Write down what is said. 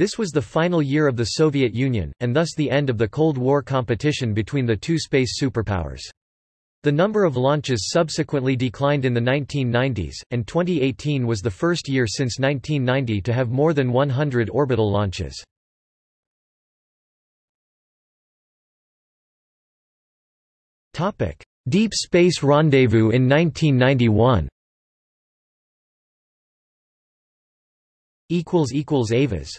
This was the final year of the Soviet Union, and thus the end of the Cold War competition between the two space superpowers. The number of launches subsequently declined in the 1990s, and 2018 was the first year since 1990 to have more than 100 orbital launches. Deep Space Rendezvous in 1991 Avas